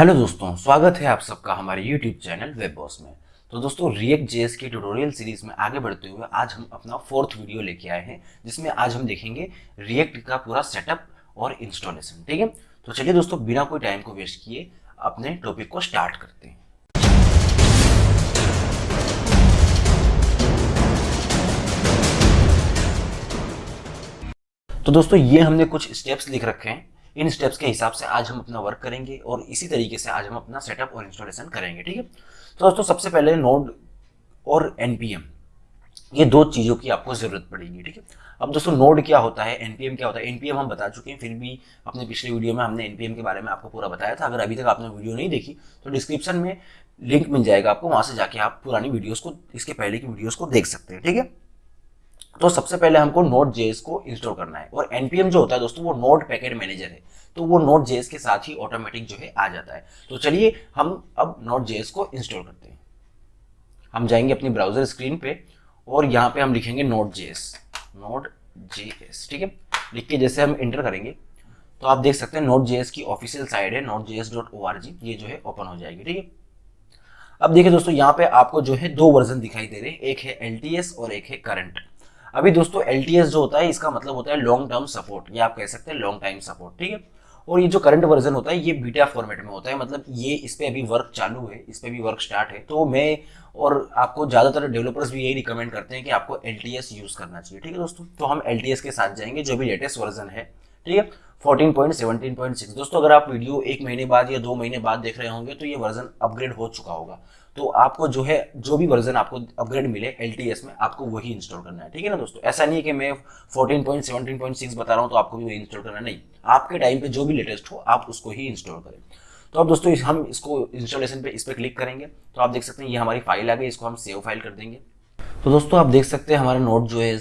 Hello दोस्तों, स्वागत है आप सबका हमारे यूट्यूब चैनल वेब बॉस में। तो दोस्तों रिएक्ट जेएस की ट्यूटोरियल सीरीज़ में आगे बढ़ते हुए आज हम अपना फोर्थ वीडियो लेके आए हैं, जिसमें आज हम देखेंगे रिएक्ट का पूरा सेटअप और इंस्टॉलेशन ठीक है? तो चलिए दोस्तों, बिना कोई टाइम को वेस्ट किए अपने टॉपिक को स्टार्ट करते हैं। तो दोस्तों, ये हमने कुछ स्टेप्स लिख रखे हैं। इन स्टेप्स के हिसाब से आज हम अपना वर्क करेंगे और इसी तरीके से आज हम अपना सेटअप और इंस्टॉलेशन करेंगे, ठीक है? तो दोस्तों, सबसे पहले नोड और एनपीएम ये दो चीज़ों की आपको ज़रूरत पड़ेगी, ठीक है? अब दोस्तों नोड क्या होता है एनपीएम क्या होता है? एनपीएम हम बता चुके हैं, फिर भी अपने पिछले वीडियो में हमने एनपीएम के बारे में आपको पूरा बताया था। अगर अभी तक आपने वीडियो नहीं देखी तो डिस्क्रिप्शन में लिंक मिल जाएगा आपको, वहाँ से जाके आप पुरानी वीडियोस को, इसके पहले की वीडियोस को देख सकते हैं, ठीक है? तो सबसे पहले हमको नोट जेएस को इंस्टॉल करना है। और एनपीएम जो होता है दोस्तों, वो नोट पैकेट मैनेजर है। तो वो नोट जेएस के साथ ही ऑटोमेटिक जो है आ जाता है। तो चलिए, हम अब नोट जेएस को इंस्टॉल करते हैं। हम जाएँगे अपनी ब्राउज़र स्क्रीन पे और यहाँ पे हम लिखेंगे नोट जेएस नोट जेएस ठीक है? लिख के जैसे हम इंटर करेंगे तो आप देख सकते हैं नोट जेएस की ऑफिशियल साइट है Node JS dot O R G ये जो है ओपन हो जाएगी, ठीक है? अब देखिए दोस्तों, यहाँ पे आपको जो है दो वर्जन दिखाई दे रहे हैं। एक है एलटीएस और एक है करंट अभी दोस्तों LTS जो होता है, इसका मतलब होता है लॉन्ग टर्म सपोर्ट ये आप कह सकते हैं लॉन्ग टाइम सपोर्ट ठीक है? और ये जो करंट वर्जन होता है, ये बीटा फॉर्मेट में होता है. मतलब ये इस पर अभी वर्क चालू है, इस पर भी वर्क स्टार्ट है. तो मैं और आपको ज़्यादातर डेवलपर्स भी यही रिकमेंड करते हैं कि आपको LTS यूज़ करना चाहिए, ठीक है दोस्तों? तो हम LTS के साथ जाएँगे, जो भी लेटेस्ट वर्जन है, ठीक है? 14.17.6 दोस्तों, अगर आप वीडियो एक महीने बाद या दो महीने बाद देख रहे होंगे तो ये वर्जन अपग्रेड हो चुका होगा. तो आपको जो है, जो भी वर्जन आपको अपग्रेड मिले एलटीएस में, आपको वही इंस्टॉल करना है। ठीक है ना दोस्तों? ऐसा नहीं है कि मैं 14.17.6 बता रहा हूँ तो आपको भी वही इंस्टॉल करना नहीं, आपके टाइम पे जो भी लेटेस्ट हो, आप उसको ही इंस्टॉल करें। तो अब दोस्तों हम इसको इंस्टॉलेशन पे इस पर क्लिक करेंगे। तो आप देख सकते हैं, ये हमारी फ़ाइल आ गई, इसको हम सेव फ़ाइल कर देंगे। तो दोस्तों, आप देख सकते हैं हमारा नोट जो है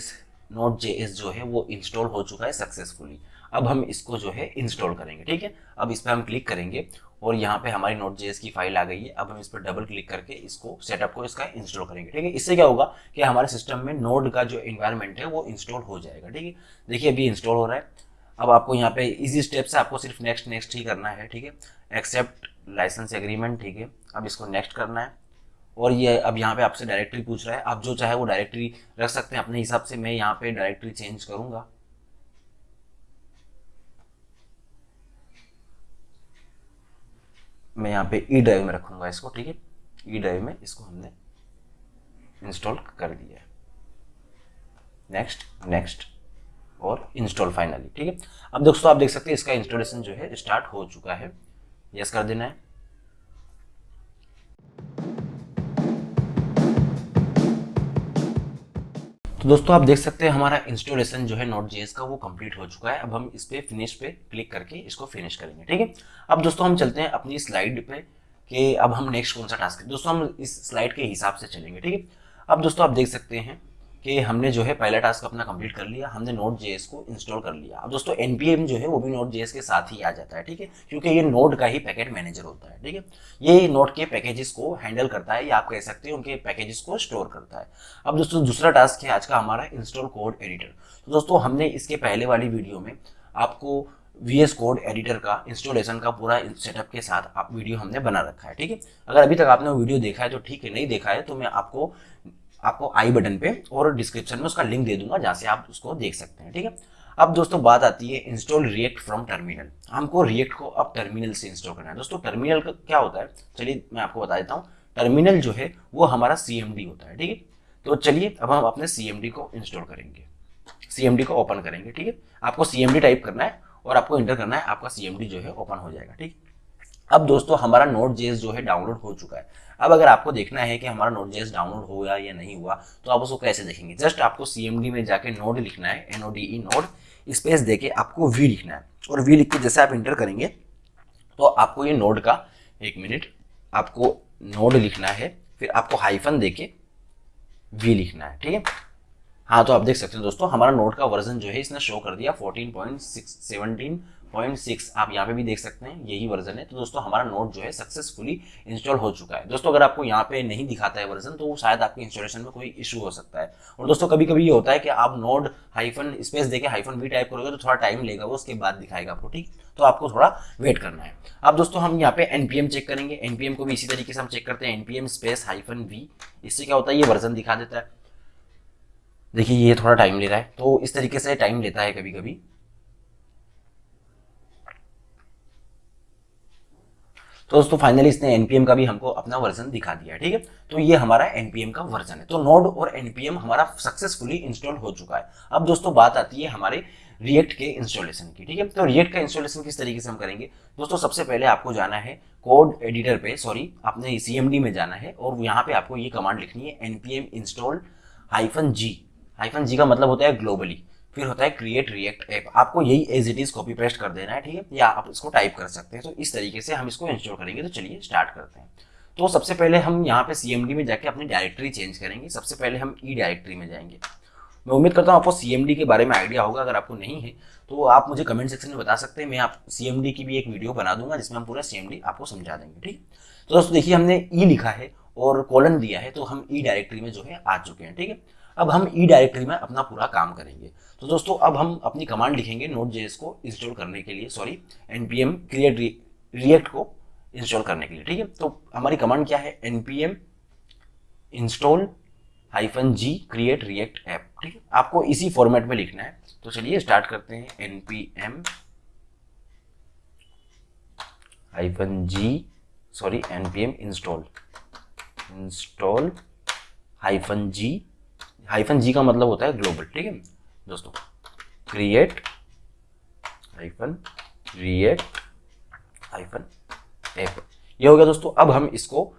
नोट जे जो है, वो इंस्टॉल हो चुका है सक्सेसफुली अब हम इसको जो है इंस्टॉल करेंगे। ठीक है? अब इस पर हम क्लिक करेंगे और यहाँ पे हमारी नोट जेएस की फ़ाइल आ गई है। अब हम इस पर डबल क्लिक करके इसको सेटअप को इसका इंस्टॉल करेंगे, ठीक है? इससे क्या होगा कि हमारे सिस्टम में नोड का जो इन्वायरमेंट है वो इंस्टॉल हो जाएगा, ठीक है? देखिए, अभी इंस्टॉल हो रहा है। अब आपको यहाँ पे इजी स्टेप से आपको सिर्फ़ नेक्स्ट नेक्स्ट ही करना है, ठीक है? एक्सेप्ट लाइसेंस एग्रीमेंट ठीक है? अब इसको नेक्स्ट करना है। और ये अब यहाँ पे आपसे डायरेक्टरी पूछ रहा है। आप जो चाहे वो डायरेक्टरी रख सकते हैं। अपने हिसाब से मैं यहाँ पे डायरेक्टरी चेंज करूँगा। मैं यहाँ पे ई ड्राइव में रखूँगा इसको, ठीक है? ई ड्राइव में इसको हमने इंस्टॉल कर दिया है। नेक्स्ट नेक्स्ट और इंस्टॉल फाइनली ठीक है? अब दोस्तों, आप देख सकते हैं इसका इंस्टॉलेशन जो है स्टार्ट हो चुका है। यस कर देना है। तो दोस्तों, आप देख सकते हैं हमारा इंस्टॉलेशन जो है नोट जी का वो कंप्लीट हो चुका है। अब हम इस पर फिनिश पे क्लिक करके इसको फिनिश करेंगे, ठीक है? अब दोस्तों, हम चलते हैं अपनी स्लाइड पे कि अब हम नेक्स्ट कौन सा टास्क दोस्तों, हम इस स्लाइड के हिसाब से चलेंगे, ठीक है? अब दोस्तों, आप देख सकते हैं कि हमने जो है पहला टास्क अपना कंप्लीट कर लिया, हमने नोट जेएस को इंस्टॉल कर लिया। अब दोस्तों एनपीएम जो है वो भी नोट जेएस के साथ ही आ जाता है, ठीक है? क्योंकि ये नोट का ही पैकेट मैनेजर होता है, ठीक है? ये नोट के पैकेजेस को हैंडल करता है, या आप कह सकते हैं उनके पैकेजेस को स्टोर करता है। अब दोस्तों, दूसरा टास्क है आज का हमारा इंस्टॉल कोड एडिटर तो दोस्तों, हमने इसके पहले वाली वीडियो में आपको वी एस कोड एडिटर का इंस्टॉलेशन का पूरा सेटअप के साथ आप वीडियो हमने बना रखा है, ठीक है? अगर अभी तक आपने वीडियो देखा है तो ठीक है, नहीं देखा है तो मैं आपको आपको आई बटन पे और डिस्क्रिप्शन में उसका लिंक दे दूँगा, जहाँ से आप उसको देख सकते हैं, ठीक है? अब दोस्तों बात आती है इंस्टॉल रिएक्ट फ्रॉम टर्मिनल हमको रिएक्ट को अब टर्मिनल से इंस्टॉल करना है। दोस्तों टर्मिनल का क्या होता है? चलिए मैं आपको बता देता हूँ। टर्मिनल जो है, वो हमारा सीएमडी होता है, ठीक है? तो चलिए अब हम अपने सीएमडी को इंस्टॉल करेंगे। सीएमडी को ओपन करेंगे, ठीक है? आपको सीएमडी टाइप करना है और आपको इंटर करना है, आपका सीएमडी जो है ओपन हो जाएगा, ठीक अब दोस्तों हमारा नोट जेस जो है डाउनलोड हो चुका है। अब अगर आपको देखना है कि हमारा नोट जेस डाउनलोड हुआ या नहीं हुआ तो आप उसको कैसे देखेंगे? जस्ट आपको सीएमडी में जाके नोड लिखना है N O D E node space दे आपको वी लिखना है। और वी लिख के जैसे आप इंटर करेंगे तो आपको ये नोड का एक मिनट आपको नोड लिखना है, फिर आपको हाइफन दे के वी लिखना है, ठीक है? हाँ तो आप देख सकते हैं दोस्तों, हमारा नोट का वर्जन जो है, इसने शो कर दिया 14.6 पॉइंट सिक्स आप यहाँ पे भी देख सकते हैं, यही वर्जन है। तो दोस्तों, हमारा नोट जो है सक्सेसफुली इंस्टॉल हो चुका है। दोस्तों, अगर आपको यहाँ पे नहीं दिखाता है वर्जन तो शायद आपके इंस्टॉलेशन में कोई इशू हो सकता है। और दोस्तों कभी कभी ये होता है कि आप नोड हाइफन स्पेस देके हाइफन भी टाइप करोगे तो थोड़ा टाइम लेगा वो, उसके बाद दिखाएगा आपको, ठीक? तो आपको थोड़ा वेट करना है। अब दोस्तों, हम यहाँ पे एनपीएम चेक करेंगे। एनपीएम को भी इसी तरीके से हम चेक करते हैं। एनपीएम स्पेस हाइफन वी इससे क्या होता है, ये वर्जन दिखा देता है। देखिए, ये थोड़ा टाइम ले रहा है। तो इस तरीके से टाइम लेता है कभी कभी तो दोस्तों फाइनली इसने एनपीएम का भी हमको अपना वर्जन दिखा दिया, ठीक है? तो ये हमारा एनपीएम का वर्जन है। तो नोड और एनपीएम हमारा सक्सेसफुली इंस्टॉल हो चुका है। अब दोस्तों, बात आती है हमारे रिएक्ट के इंस्टॉलेशन की, ठीक है? तो रिएक्ट का इंस्टॉलेशन किस तरीके से हम करेंगे? दोस्तों, सबसे पहले आपको जाना है कोड एडिटर पे सॉरी आपने सी में जाना है और यहाँ पे आपको ये कमांड लिखनी है NPM install hyphen G hyphen G का मतलब होता है ग्लोबली फिर होता है क्रिएट रिएक्ट ऐप आपको यही as it is copy paste कर देना है, ठीक है? या आप इसको टाइप कर सकते हैं। तो इस तरीके से हम इसको इंस्टॉल करेंगे। तो चलिए स्टार्ट करते हैं। तो सबसे पहले हम यहाँ पे सीएमडी में जाके अपनी डायरेक्टरी चेंज करेंगे। सबसे पहले हम ई e डायरेक्टरी में जाएँगे। मैं उम्मीद करता हूँ आपको सीएमडी के बारे में आइडिया होगा। अगर आपको नहीं है तो आप मुझे कमेंट सेक्शन में बता सकते हैं। मैं आप सी की भी एक वीडियो बना दूँगा, जिसमें हम पूरा सीएमडी आपको समझा देंगे, ठीक? तो दोस्तों, देखिए हमने ई e लिखा है और कॉलन दिया है। तो हम ई e डायरेक्टरी में जो है आ चुके हैं, ठीक है? अब हम ई डायरेक्टरी में अपना पूरा काम करेंगे। तो दोस्तों, अब हम अपनी कमांड लिखेंगे नोट जेएस को इंस्टॉल करने के लिए सॉरी एनपीएम क्रिएट रिएक्ट को इंस्टॉल करने के लिए, ठीक है? तो हमारी कमांड क्या है? NPM install hyphen G create React app ठीक है? आपको इसी फॉर्मेट में लिखना है। तो चलिए स्टार्ट करते हैं। NPM hyphen G sorry NPM install install hyphen G hyphen G का मतलब होता है ग्लोबल, ठीक है? दोस्तों create hyphen create hyphen app ये हो गया दोस्तों, अब हम इसको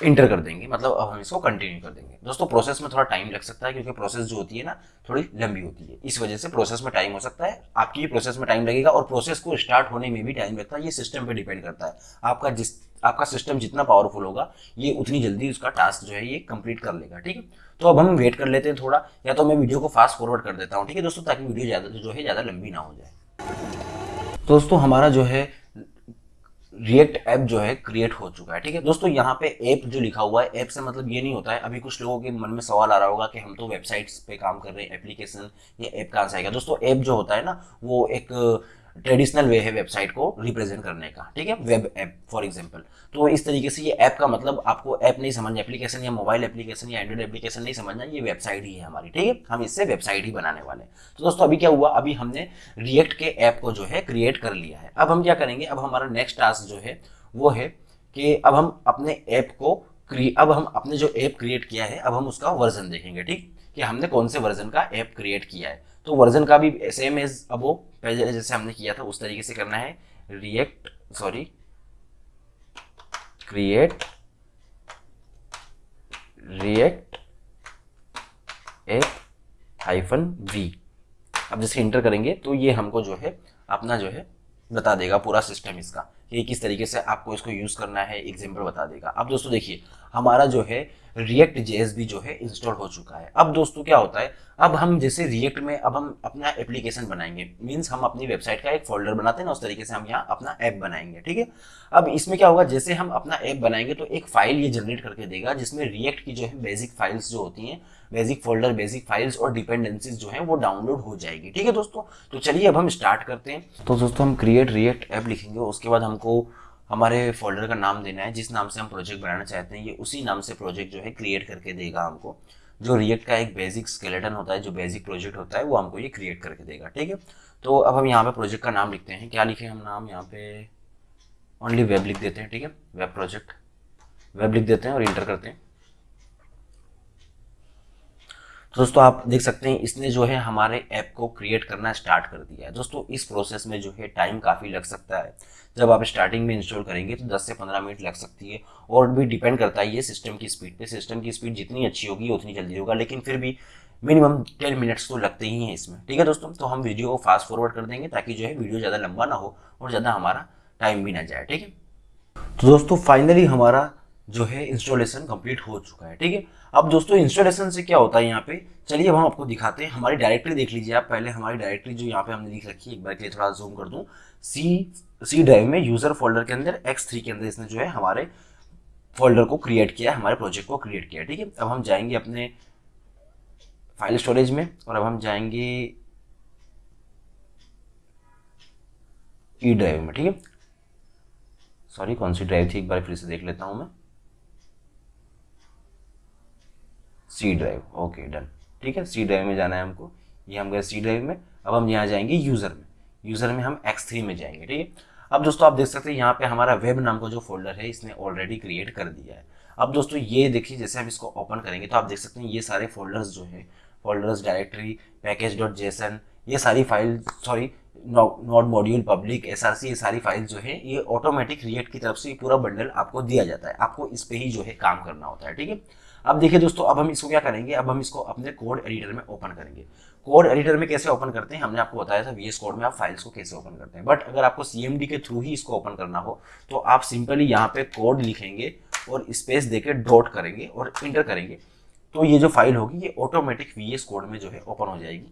इंटर कर देंगे मतलब अब हम इसको कंटिन्यू कर देंगे। दोस्तों प्रोसेस में थोड़ा टाइम लग सकता है, क्योंकि प्रोसेस जो होती है ना, थोड़ी लंबी होती है। इस वजह से प्रोसेस में टाइम हो सकता है, आपकी प्रोसेस में टाइम लगेगा और प्रोसेस को स्टार्ट होने में भी टाइम लगता है। ये सिस्टम पर डिपेंड करता है। आपका जिस, आपका सिस्टम जितना पावरफुल होगा, ये उतनी जल्दी उसका टास्क जो है, ये कंप्लीट कर लेगा, ठीक है? तो अब हम वेट कर लेते हैं थोड़ा, या तो मैं वीडियो को फास्ट फॉरवर्ड कर देता हूँ, ठीक है दोस्तों, ताकि वीडियो ज़्यादा, जो है, ज़्यादा लंबी ना हो जाए। दोस्तों, हमारा जो है रिएक्ट ऐप जो है क्रिएट हो चुका है, ठीक है? दोस्तों, यहाँ पे ऐप जो लिखा हुआ है ऐप से मतलब ये नहीं होता है, अभी कुछ लोगों के मन में सवाल आ रहा होगा कि हम तो वेबसाइट्स पे काम कर रहे हैं एप्लीकेशन ये ऐप कहाँ से आएगा? दोस्तों ऐप जो होता है ना, वो एक ट्रेडिशनल वे है वेबसाइट को रिप्रेजेंट करने का, ठीक है? वेब ऐप फॉर एग्जांपल तो इस तरीके से ये ऐप का मतलब आपको ऐप नहीं समझना एप्लीकेशन या मोबाइल एप्लीकेशन या एंड्रॉइड एप्लीकेशन नहीं समझना, ये वेबसाइट ही है हमारी, ठीक है? हम इससे वेबसाइट ही बनाने वाले तो दोस्तों, अभी क्या हुआ? अभी हमने रिएक्ट के ऐप को जो है क्रिएट कर लिया है। अब हम क्या करेंगे? अब हमारा नेक्स्ट टास्क जो है, वो है कि अब हम अपने ऐप को अब हम अपने जो ऐप क्रिएट किया है, अब हम उसका वर्जन देखेंगे, ठीक? कि हमने कौन से वर्जन का ऐप क्रिएट किया है। तो वर्जन का भी सेम एज अब वो, पहले जैसे हमने किया था, उस तरीके से करना है। React sorry create React app hyphen V अब जैसे इंटर करेंगे तो ये हमको जो है, अपना जो है, बता देगा पूरा सिस्टम इसका, कि किस तरीके से आपको इसको यूज़ करना है एग्ज़ाम्पल बता देगा। अब दोस्तों देखिए, हमारा जो है रिएक्ट जेएस भी जो है इंस्टॉल हो चुका है। अब दोस्तों क्या होता है? अब हम जैसे रिएक्ट में अब हम अपना एप्लीकेशन बनाएँगे। मीन्स हम अपनी वेबसाइट का एक फोल्डर बनाते हैं ना उस तरीके से हम यहाँ अपना ऐप बनाएँगे, ठीक है? अब इसमें क्या होगा? जैसे हम अपना ऐप बनाएँगे तो एक फ़ाइल ये जनरेट करके देगा, जिसमें रिएक्ट की जो है बेसिक फाइल्स जो होती हैं बेसिक फोल्डर बेसिक फाइल्स और डिपेंडेंसीज जो है वो डाउनलोड हो जाएगी, ठीक है दोस्तों? तो चलिए अब हम स्टार्ट करते हैं। तो दोस्तों हम क्रिएट रिएक्ट ऐप लिखेंगे, उसके बाद हमको हमारे फोल्डर का नाम देना है, जिस नाम से हम प्रोजेक्ट बनाना चाहते हैं, ये उसी नाम से प्रोजेक्ट जो है क्रिएट करके देगा हमको। जो रिएक्ट का एक बेसिक स्केलेटन होता है, जो बेसिक प्रोजेक्ट होता है, वो हमको ये क्रिएट करके देगा, ठीक है? तो अब हम यहाँ पे प्रोजेक्ट का नाम लिखते हैं। क्या लिखे हम नाम? यहाँ पे ओनली वेब लिख देते हैं, ठीक है? वेब प्रोजेक्ट वेब लिख देते हैं और इंटर करते हैं। तो दोस्तों, आप देख सकते हैं, इसने जो है हमारे ऐप को क्रिएट करना स्टार्ट कर दिया है। दोस्तों, इस प्रोसेस में जो है टाइम काफ़ी लग सकता है। जब आप स्टार्टिंग में इंस्टॉल करेंगे तो 10 से 15 मिनट लग सकती है और भी डिपेंड करता है ये सिस्टम की स्पीड पे। सिस्टम की स्पीड जितनी अच्छी होगी, उतनी जल्दी होगा, लेकिन फिर भी मिनिमम टेन मिनट्स तो लगते ही हैं इसमें। ठीक है दोस्तों तो हम वीडियो को फास्ट फॉरवर्ड कर देंगे ताकि जो है वीडियो ज़्यादा लंबा ना हो और ज़्यादा हमारा टाइम भी ना जाए। ठीक है? तो दोस्तों फाइनली हमारा जो है इंस्टॉलेशन कंप्लीट हो चुका है, ठीक है? अब दोस्तों इंस्टॉलेशन से क्या होता है यहाँ पे? चलिए अब हम आपको दिखाते हैं। हमारी डायरेक्टरी देख लीजिए आप पहले। हमारी डायरेक्टरी जो यहाँ पे हमने लिख रखी है, एक बार के लिए थोड़ा जूम कर दूँ। सी सी ड्राइव में यूज़र फोल्डर के अंदर एक्स थ्री के अंदर इसने जो है हमारे फोल्डर को क्रिएट किया हमारे प्रोजेक्ट को क्रिएट किया ठीक है? अब हम जाएँगे अपने फ़ाइल स्टोरेज में और अब हम जाएँगे ई ड्राइव में, ठीक है? सॉरी कौन सी ड्राइव थी? एक बार फिर से देख लेता हूँ मैं। सी ड्राइव ओके डन ठीक है? सी ड्राइव में जाना है हमको। ये हम गए सी ड्राइव में। अब हम यहाँ जाएँगे यूज़र में। यूज़र में हम एक्स थ्री में जाएँगे, ठीक है? अब दोस्तों, आप देख सकते हैं यहाँ पे हमारा वेब नाम का जो फोल्डर है, इसने ऑलरेडी क्रिएट कर दिया है। अब दोस्तों, ये देखिए, जैसे हम इसको ओपन करेंगे तो आप देख सकते हैं ये सारे फोल्डर्स जो है folders directory package dot JSON ये सारी file sorry node module public S R C ये सारी फ़ाइल जो है, ये ऑटोमेटिक रिएक्ट की तरफ़ से पूरा बंडल आपको दिया जाता है। आपको इस पर ही जो है काम करना होता है, ठीक है? अब देखिए दोस्तों, अब हम इसको क्या करेंगे? अब हम इसको अपने कोड एडिटर में ओपन करेंगे। कोड एडिटर में कैसे ओपन करते हैं? हमने आपको बताया था वीएस कोड में आप फाइल्स को कैसे ओपन करते हैं। बट अगर आपको सीएमडी के थ्रू ही इसको ओपन करना हो तो आप सिंपली यहाँ पे कोड लिखेंगे और स्पेस देके डॉट करेंगे और इंटर करेंगे। तो ये जो फ़ाइल होगी, ये ऑटोमेटिक वीएस कोड में जो है ओपन हो जाएगी।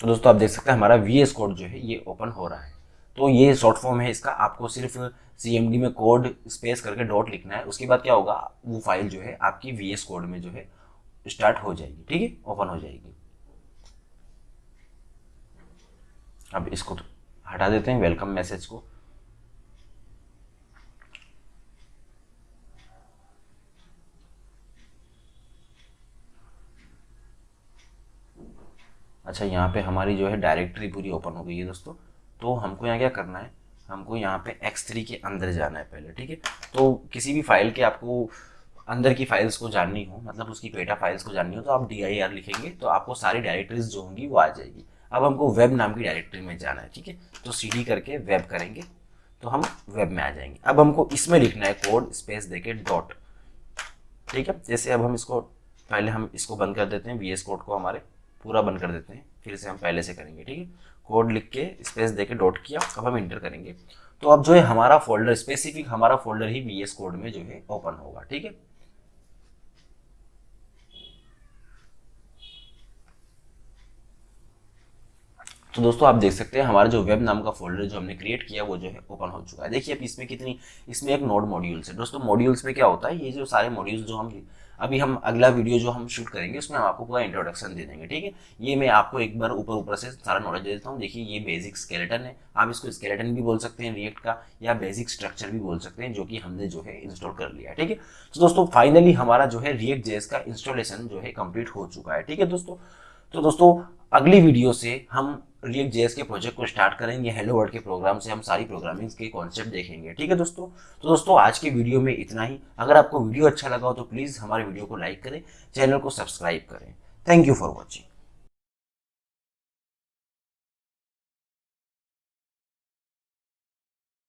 तो दोस्तों, आप देख सकते हैं हमारा वीएस कोड जो है, ये ओपन हो रहा है। तो ये शॉर्ट फॉर्म है, इसका आपको सिर्फ़ सीएमडी में कोड स्पेस करके डॉट लिखना है। उसके बाद क्या होगा? वो फ़ाइल जो है, आपकी वीएस कोड में जो है स्टार्ट हो जाएगी, ठीक है? ओपन हो जाएगी। अब इसको हटा देते हैं वेलकम मैसेज को। अच्छा यहाँ पे हमारी जो है डायरेक्टरी पूरी ओपन हो गई है दोस्तों। तो हमको यहाँ क्या करना है? हमको यहाँ पे x3 के अंदर जाना है पहले, ठीक है? तो किसी भी फ़ाइल के आपको अंदर की फाइल्स को जाननी हो मतलब उसकी पेटा फाइल्स को जाननी हो तो आप डी लिखेंगे तो आपको सारी डायरेक्टरीज जो होंगी वो आ जाएगी। अब हमको वेब नाम की डायरेक्टरी में जाना है, ठीक है? तो सी करके वेब करेंगे तो हम वेब में आ जाएँगे। अब हमको इसमें लिखना है कोड स्पेस देके डॉट ठीक है? जैसे अब हम इसको, पहले हम इसको बंद कर देते हैं VS कोड को हमारे पूरा बंद कर देते हैं, फिर से हम पहले से करेंगे, ठीक है? कोड लिख के स्पेस दे के डॉट किया अब हम इंटर करेंगे। तो अब जो है हमारा फोल्डर स्पेसिफिक हमारा फोल्डर ही वीएस कोड में जो है ओपन होगा, ठीक है? तो दोस्तों, आप देख सकते हैं हमारा जो वेब नाम का फोल्डर जो हमने क्रिएट किया, वो जो है ओपन हो चुका है। देखिए, अब इसमें कितनी, इसमें एक नोड मॉड्यूल्स है दोस्तों मॉड्यूल्स में क्या होता है? ये जो सारे मॉड्यूल्स जो हम अभी हम अगला वीडियो जो हम शूट करेंगे, उसमें हम आपको पूरा इंट्रोडक्शन दे देंगे, ठीक है? ये मैं आपको एक बार ऊपर ऊपर से सारा नॉलेज दे देता हूँ। देखिए, ये बेसिक स्केलेटन है। आप इसको स्केलेटन भी बोल सकते हैं रिएक्ट का, या बेसिक स्ट्रक्चर भी बोल सकते हैं, जो कि हमने जो है इंस्टॉल कर लिया ठीक है? तो दोस्तों फाइनली हमारा जो है रिएक्ट जेस का इंस्टॉलेशन जो है कंप्लीट हो चुका है, ठीक है दोस्तों? तो दोस्तों, अगली वीडियो से हम रिएक्ट जेएस के प्रोजेक्ट को स्टार्ट करेंगे हेलो वर्ल्ड के प्रोग्राम से हम सारी प्रोग्रामिंग के कॉन्सेप्ट देखेंगे, ठीक है दोस्तों? तो दोस्तों, आज के वीडियो में इतना ही। अगर आपको वीडियो अच्छा लगा हो तो प्लीज़ हमारे वीडियो को लाइक करें चैनल को सब्सक्राइब करें। Thank you for watching